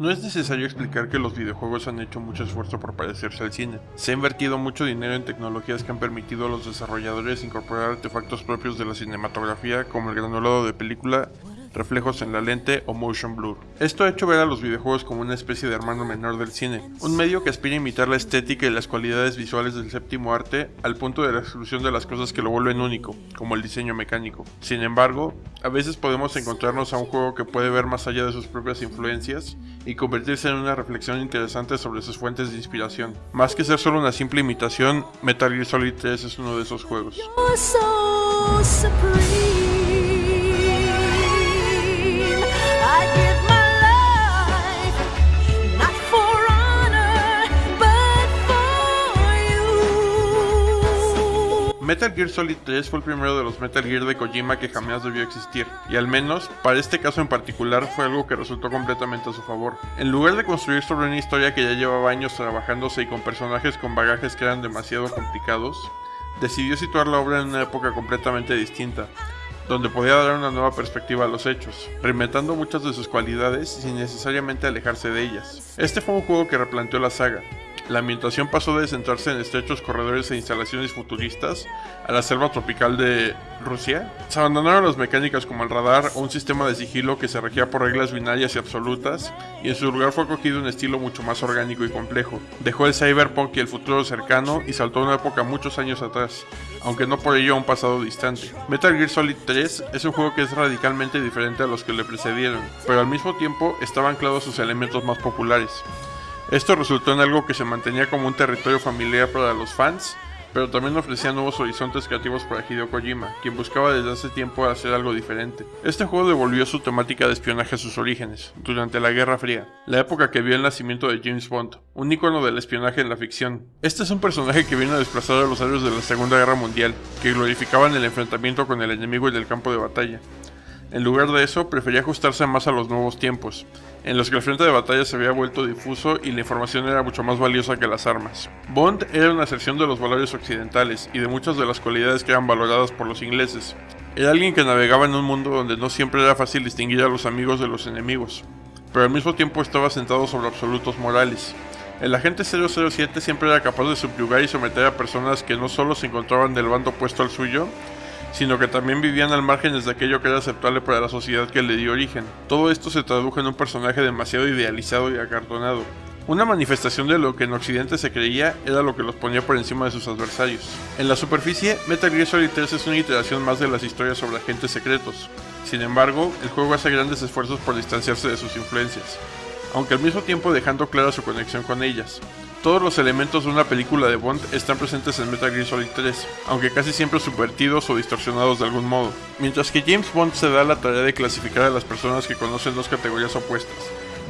No es necesario explicar que los videojuegos han hecho mucho esfuerzo por parecerse al cine. Se ha invertido mucho dinero en tecnologías que han permitido a los desarrolladores incorporar artefactos propios de la cinematografía como el granulado de película reflejos en la lente o motion blur. Esto ha hecho ver a los videojuegos como una especie de hermano menor del cine, un medio que aspira a imitar la estética y las cualidades visuales del séptimo arte al punto de la exclusión de las cosas que lo vuelven único, como el diseño mecánico. Sin embargo, a veces podemos encontrarnos a un juego que puede ver más allá de sus propias influencias y convertirse en una reflexión interesante sobre sus fuentes de inspiración. Más que ser solo una simple imitación, Metal Gear Solid 3 es uno de esos juegos. Metal Gear Solid 3 fue el primero de los Metal Gear de Kojima que jamás debió existir, y al menos, para este caso en particular, fue algo que resultó completamente a su favor. En lugar de construir sobre una historia que ya llevaba años trabajándose y con personajes con bagajes que eran demasiado complicados, decidió situar la obra en una época completamente distinta, donde podía dar una nueva perspectiva a los hechos, reinventando muchas de sus cualidades sin necesariamente alejarse de ellas. Este fue un juego que replanteó la saga, la ambientación pasó de centrarse en estrechos corredores e instalaciones futuristas a la selva tropical de Rusia. Se abandonaron las mecánicas como el radar o un sistema de sigilo que se regía por reglas binarias y absolutas, y en su lugar fue acogido un estilo mucho más orgánico y complejo. Dejó el cyberpunk y el futuro cercano y saltó a una época muchos años atrás, aunque no por ello a un pasado distante. Metal Gear Solid 3 es un juego que es radicalmente diferente a los que le precedieron, pero al mismo tiempo estaba anclado a sus elementos más populares. Esto resultó en algo que se mantenía como un territorio familiar para los fans, pero también ofrecía nuevos horizontes creativos para Hideo Kojima, quien buscaba desde hace tiempo hacer algo diferente. Este juego devolvió su temática de espionaje a sus orígenes, durante la Guerra Fría, la época que vio el nacimiento de James Bond, un icono del espionaje en la ficción. Este es un personaje que vino a desplazar a los héroes de la Segunda Guerra Mundial, que glorificaban el enfrentamiento con el enemigo en el campo de batalla. En lugar de eso, prefería ajustarse más a los nuevos tiempos, en los que el frente de batalla se había vuelto difuso y la información era mucho más valiosa que las armas. Bond era una sección de los valores occidentales y de muchas de las cualidades que eran valoradas por los ingleses. Era alguien que navegaba en un mundo donde no siempre era fácil distinguir a los amigos de los enemigos, pero al mismo tiempo estaba sentado sobre absolutos morales. El agente 007 siempre era capaz de subyugar y someter a personas que no solo se encontraban del bando opuesto al suyo, sino que también vivían al margen de aquello que era aceptable para la sociedad que le dio origen. Todo esto se tradujo en un personaje demasiado idealizado y acartonado. Una manifestación de lo que en Occidente se creía era lo que los ponía por encima de sus adversarios. En la superficie, Metal Gear Solid 3 es una iteración más de las historias sobre agentes secretos. Sin embargo, el juego hace grandes esfuerzos por distanciarse de sus influencias, aunque al mismo tiempo dejando clara su conexión con ellas. Todos los elementos de una película de Bond están presentes en Metal Gear Solid 3, aunque casi siempre subvertidos o distorsionados de algún modo. Mientras que James Bond se da la tarea de clasificar a las personas que conocen dos categorías opuestas,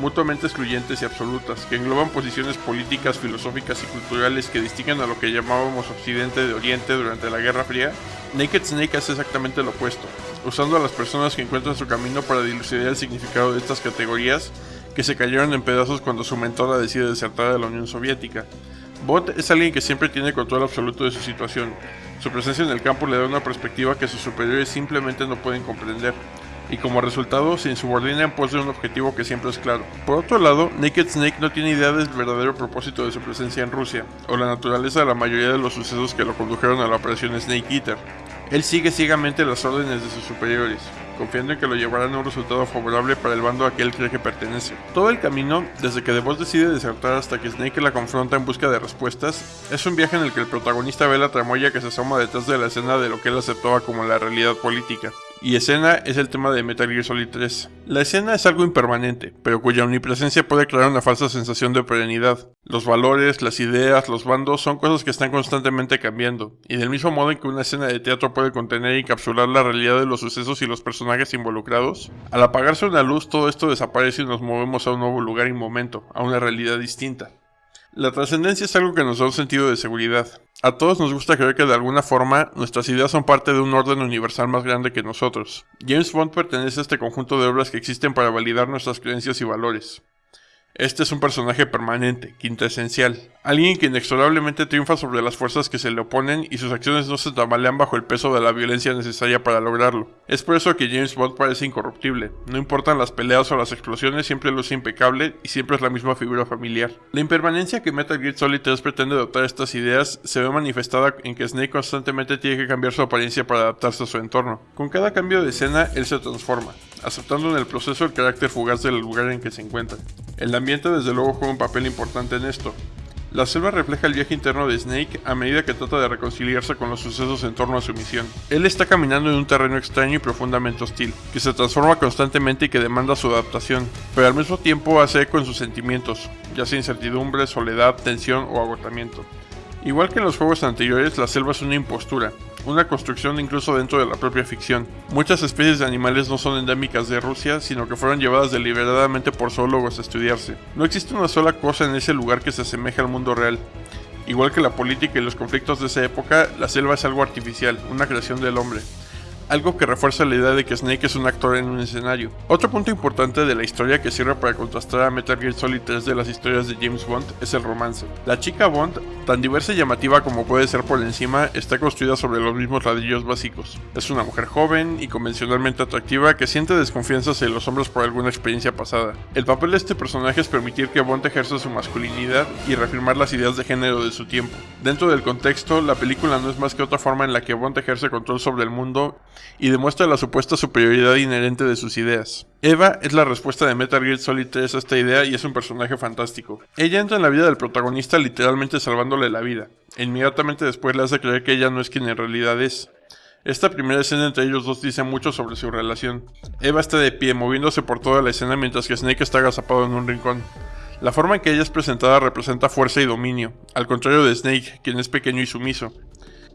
mutuamente excluyentes y absolutas, que engloban posiciones políticas, filosóficas y culturales que distinguen a lo que llamábamos Occidente de Oriente durante la Guerra Fría, Naked Snake hace exactamente lo opuesto, usando a las personas que encuentran su camino para dilucidar el significado de estas categorías que se cayeron en pedazos cuando su mentora decide desertar de la Unión Soviética. Bot es alguien que siempre tiene control absoluto de su situación. Su presencia en el campo le da una perspectiva que sus superiores simplemente no pueden comprender, y como resultado se insubordina en pos de un objetivo que siempre es claro. Por otro lado, Naked Snake no tiene idea del verdadero propósito de su presencia en Rusia, o la naturaleza de la mayoría de los sucesos que lo condujeron a la operación Snake Eater. Él sigue ciegamente las órdenes de sus superiores, confiando en que lo llevarán a un resultado favorable para el bando a que él cree que pertenece. Todo el camino, desde que Boss decide desertar hasta que Snake la confronta en busca de respuestas, es un viaje en el que el protagonista ve la tramoya que se asoma detrás de la escena de lo que él aceptaba como la realidad política y escena es el tema de Metal Gear Solid 3. La escena es algo impermanente, pero cuya omnipresencia puede crear una falsa sensación de perenidad. Los valores, las ideas, los bandos son cosas que están constantemente cambiando, y del mismo modo en que una escena de teatro puede contener y encapsular la realidad de los sucesos y los personajes involucrados, al apagarse una luz todo esto desaparece y nos movemos a un nuevo lugar y momento, a una realidad distinta. La trascendencia es algo que nos da un sentido de seguridad. A todos nos gusta creer que de alguna forma nuestras ideas son parte de un orden universal más grande que nosotros. James Bond pertenece a este conjunto de obras que existen para validar nuestras creencias y valores. Este es un personaje permanente, quintesencial, alguien que inexorablemente triunfa sobre las fuerzas que se le oponen y sus acciones no se tambalean bajo el peso de la violencia necesaria para lograrlo. Es por eso que James Bond parece incorruptible, no importan las peleas o las explosiones, siempre luce impecable y siempre es la misma figura familiar. La impermanencia que Metal Gear Solid 3 pretende dotar estas ideas se ve manifestada en que Snake constantemente tiene que cambiar su apariencia para adaptarse a su entorno. Con cada cambio de escena, él se transforma, aceptando en el proceso el carácter fugaz del lugar en que se encuentra. El ambiente desde luego juega un papel importante en esto. La selva refleja el viaje interno de Snake a medida que trata de reconciliarse con los sucesos en torno a su misión. Él está caminando en un terreno extraño y profundamente hostil, que se transforma constantemente y que demanda su adaptación, pero al mismo tiempo hace eco en sus sentimientos, ya sea incertidumbre, soledad, tensión o agotamiento. Igual que en los juegos anteriores, la selva es una impostura, una construcción incluso dentro de la propia ficción. Muchas especies de animales no son endémicas de Rusia, sino que fueron llevadas deliberadamente por zoólogos a estudiarse. No existe una sola cosa en ese lugar que se asemeje al mundo real. Igual que la política y los conflictos de esa época, la selva es algo artificial, una creación del hombre algo que refuerza la idea de que Snake es un actor en un escenario. Otro punto importante de la historia que sirve para contrastar a Metal Gear Solid 3 de las historias de James Bond es el romance. La chica Bond, tan diversa y llamativa como puede ser por encima, está construida sobre los mismos ladrillos básicos. Es una mujer joven y convencionalmente atractiva que siente desconfianza hacia los hombres por alguna experiencia pasada. El papel de este personaje es permitir que Bond ejerza su masculinidad y reafirmar las ideas de género de su tiempo. Dentro del contexto, la película no es más que otra forma en la que Bond ejerce control sobre el mundo y demuestra la supuesta superioridad inherente de sus ideas. Eva es la respuesta de Metal Gear Solid 3 a esta idea y es un personaje fantástico. Ella entra en la vida del protagonista literalmente salvándole la vida. E inmediatamente después le hace creer que ella no es quien en realidad es. Esta primera escena entre ellos dos dice mucho sobre su relación. Eva está de pie, moviéndose por toda la escena mientras que Snake está agazapado en un rincón. La forma en que ella es presentada representa fuerza y dominio, al contrario de Snake, quien es pequeño y sumiso.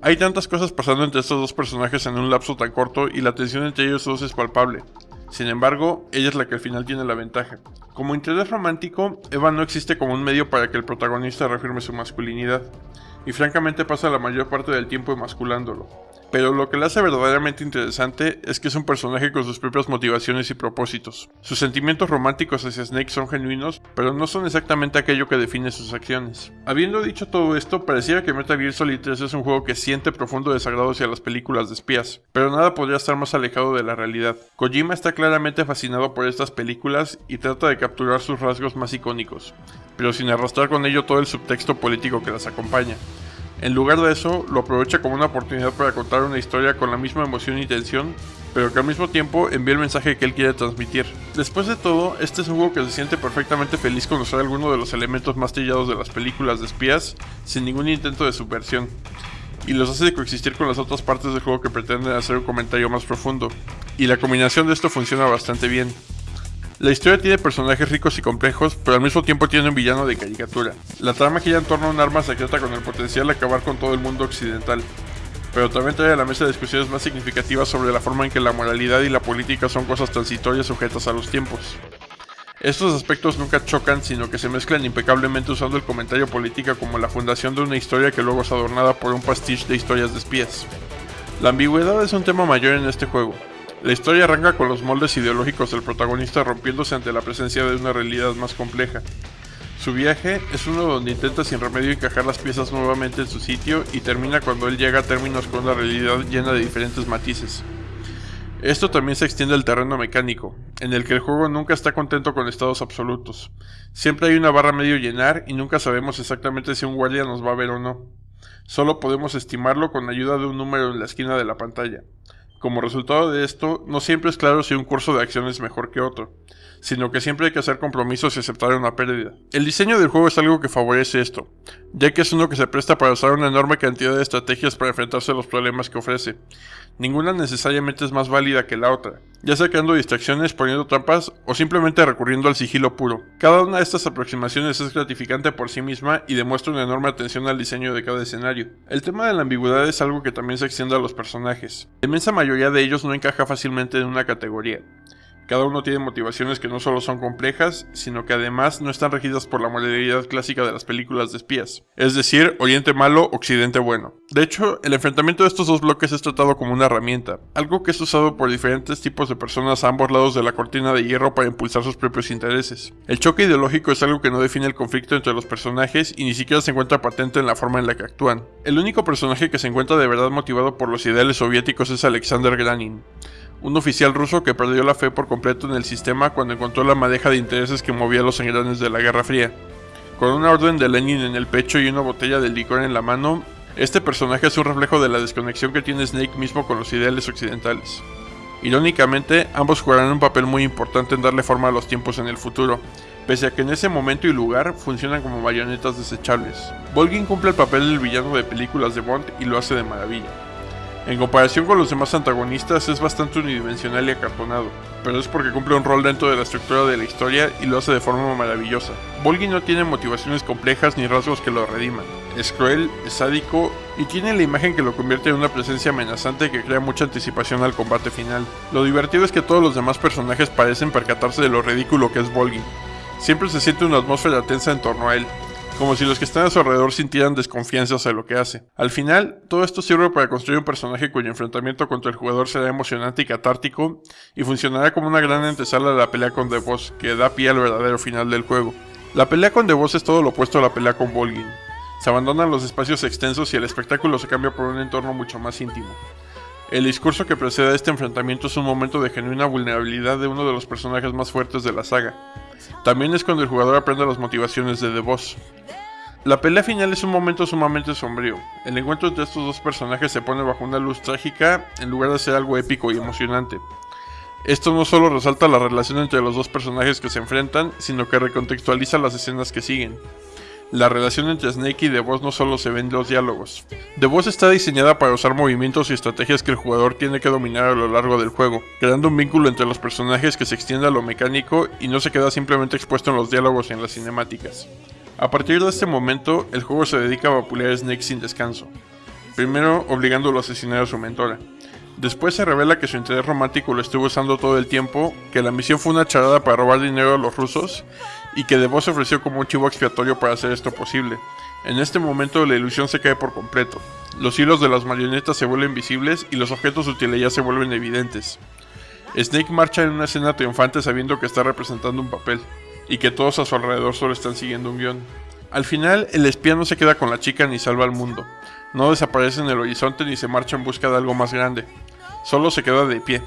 Hay tantas cosas pasando entre estos dos personajes en un lapso tan corto y la tensión entre ellos dos es palpable. Sin embargo, ella es la que al final tiene la ventaja. Como interés romántico, Eva no existe como un medio para que el protagonista reafirme su masculinidad, y francamente pasa la mayor parte del tiempo emasculándolo. Pero lo que le hace verdaderamente interesante es que es un personaje con sus propias motivaciones y propósitos. Sus sentimientos románticos hacia Snake son genuinos, pero no son exactamente aquello que define sus acciones. Habiendo dicho todo esto, pareciera que Metal Gear Solid 3 es un juego que siente profundo desagrado hacia las películas de espías, pero nada podría estar más alejado de la realidad. Kojima está claramente fascinado por estas películas y trata de capturar sus rasgos más icónicos, pero sin arrastrar con ello todo el subtexto político que las acompaña. En lugar de eso, lo aprovecha como una oportunidad para contar una historia con la misma emoción y tensión, pero que al mismo tiempo envía el mensaje que él quiere transmitir. Después de todo, este es un juego que se siente perfectamente feliz con usar alguno de los elementos más trillados de las películas de espías, sin ningún intento de subversión, y los hace coexistir con las otras partes del juego que pretenden hacer un comentario más profundo. Y la combinación de esto funciona bastante bien. La historia tiene personajes ricos y complejos, pero al mismo tiempo tiene un villano de caricatura. La trama gira en torno un arma secreta con el potencial de acabar con todo el mundo occidental, pero también trae a la mesa discusiones más significativas sobre la forma en que la moralidad y la política son cosas transitorias sujetas a los tiempos. Estos aspectos nunca chocan, sino que se mezclan impecablemente usando el comentario política como la fundación de una historia que luego es adornada por un pastiche de historias de espías. La ambigüedad es un tema mayor en este juego, la historia arranca con los moldes ideológicos del protagonista rompiéndose ante la presencia de una realidad más compleja. Su viaje es uno donde intenta sin remedio encajar las piezas nuevamente en su sitio y termina cuando él llega a términos con una realidad llena de diferentes matices. Esto también se extiende al terreno mecánico, en el que el juego nunca está contento con estados absolutos. Siempre hay una barra medio llenar y nunca sabemos exactamente si un guardia nos va a ver o no. Solo podemos estimarlo con ayuda de un número en la esquina de la pantalla. Como resultado de esto, no siempre es claro si un curso de acción es mejor que otro, sino que siempre hay que hacer compromisos y aceptar una pérdida. El diseño del juego es algo que favorece esto, ya que es uno que se presta para usar una enorme cantidad de estrategias para enfrentarse a los problemas que ofrece. Ninguna necesariamente es más válida que la otra, ya sea creando distracciones, poniendo trampas o simplemente recurriendo al sigilo puro. Cada una de estas aproximaciones es gratificante por sí misma y demuestra una enorme atención al diseño de cada escenario. El tema de la ambigüedad es algo que también se extiende a los personajes. La inmensa mayoría de ellos no encaja fácilmente en una categoría. Cada uno tiene motivaciones que no solo son complejas, sino que además no están regidas por la moralidad clásica de las películas de espías. Es decir, Oriente malo, Occidente bueno. De hecho, el enfrentamiento de estos dos bloques es tratado como una herramienta, algo que es usado por diferentes tipos de personas a ambos lados de la cortina de hierro para impulsar sus propios intereses. El choque ideológico es algo que no define el conflicto entre los personajes y ni siquiera se encuentra patente en la forma en la que actúan. El único personaje que se encuentra de verdad motivado por los ideales soviéticos es Alexander Granin un oficial ruso que perdió la fe por completo en el sistema cuando encontró la madeja de intereses que movía los engranes de la Guerra Fría. Con una orden de Lenin en el pecho y una botella de licor en la mano, este personaje es un reflejo de la desconexión que tiene Snake mismo con los ideales occidentales. Irónicamente, ambos jugarán un papel muy importante en darle forma a los tiempos en el futuro, pese a que en ese momento y lugar funcionan como marionetas desechables. Volgin cumple el papel del villano de películas de Bond y lo hace de maravilla. En comparación con los demás antagonistas es bastante unidimensional y acartonado, pero es porque cumple un rol dentro de la estructura de la historia y lo hace de forma maravillosa. Volgi no tiene motivaciones complejas ni rasgos que lo rediman. Es cruel, es sádico y tiene la imagen que lo convierte en una presencia amenazante que crea mucha anticipación al combate final. Lo divertido es que todos los demás personajes parecen percatarse de lo ridículo que es Volgi. Siempre se siente una atmósfera tensa en torno a él, como si los que están a su alrededor sintieran desconfianza hacia lo que hace. Al final, todo esto sirve para construir un personaje cuyo enfrentamiento contra el jugador será emocionante y catártico, y funcionará como una gran antesala de la pelea con The Boss, que da pie al verdadero final del juego. La pelea con The Boss es todo lo opuesto a la pelea con Volgin. Se abandonan los espacios extensos y el espectáculo se cambia por un entorno mucho más íntimo. El discurso que precede a este enfrentamiento es un momento de genuina vulnerabilidad de uno de los personajes más fuertes de la saga. También es cuando el jugador aprende las motivaciones de The Boss. La pelea final es un momento sumamente sombrío. El encuentro entre estos dos personajes se pone bajo una luz trágica en lugar de ser algo épico y emocionante. Esto no solo resalta la relación entre los dos personajes que se enfrentan, sino que recontextualiza las escenas que siguen. La relación entre Snake y The Boss no solo se ve en los diálogos. The Boss está diseñada para usar movimientos y estrategias que el jugador tiene que dominar a lo largo del juego, creando un vínculo entre los personajes que se extiende a lo mecánico y no se queda simplemente expuesto en los diálogos y en las cinemáticas. A partir de este momento, el juego se dedica a vapulear a Snake sin descanso. Primero, obligándolo a asesinar a su mentora. Después se revela que su interés romántico lo estuvo usando todo el tiempo, que la misión fue una charada para robar dinero a los rusos y que The Boss ofreció como un chivo expiatorio para hacer esto posible. En este momento la ilusión se cae por completo. Los hilos de las marionetas se vuelven visibles y los objetos útiles ya se vuelven evidentes. Snake marcha en una escena triunfante sabiendo que está representando un papel y que todos a su alrededor solo están siguiendo un guion. Al final, el espía no se queda con la chica ni salva al mundo, no desaparece en el horizonte ni se marcha en busca de algo más grande, solo se queda de pie,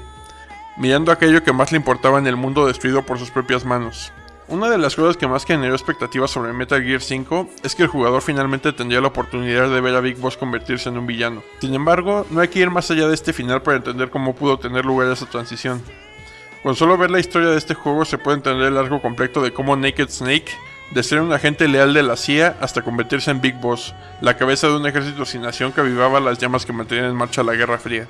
mirando aquello que más le importaba en el mundo destruido por sus propias manos. Una de las cosas que más generó expectativas sobre Metal Gear 5 es que el jugador finalmente tendría la oportunidad de ver a Big Boss convertirse en un villano. Sin embargo, no hay que ir más allá de este final para entender cómo pudo tener lugar esa transición. Con solo ver la historia de este juego se puede entender el largo completo de cómo Naked Snake, de ser un agente leal de la CIA hasta convertirse en Big Boss, la cabeza de un ejército sin nación que avivaba las llamas que mantenían en marcha la Guerra Fría.